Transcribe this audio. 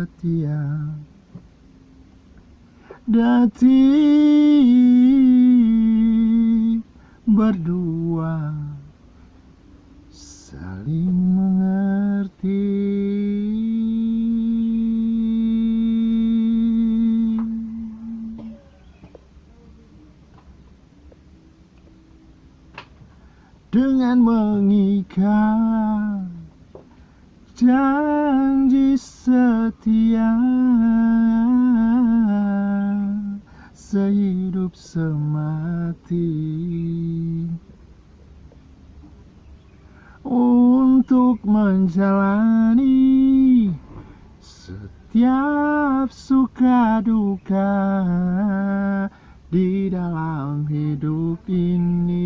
setia Detik berdua saling mengerti. Dengan mengikat janji sehidup semati untuk menjalani setiap suka duka di dalam hidup ini.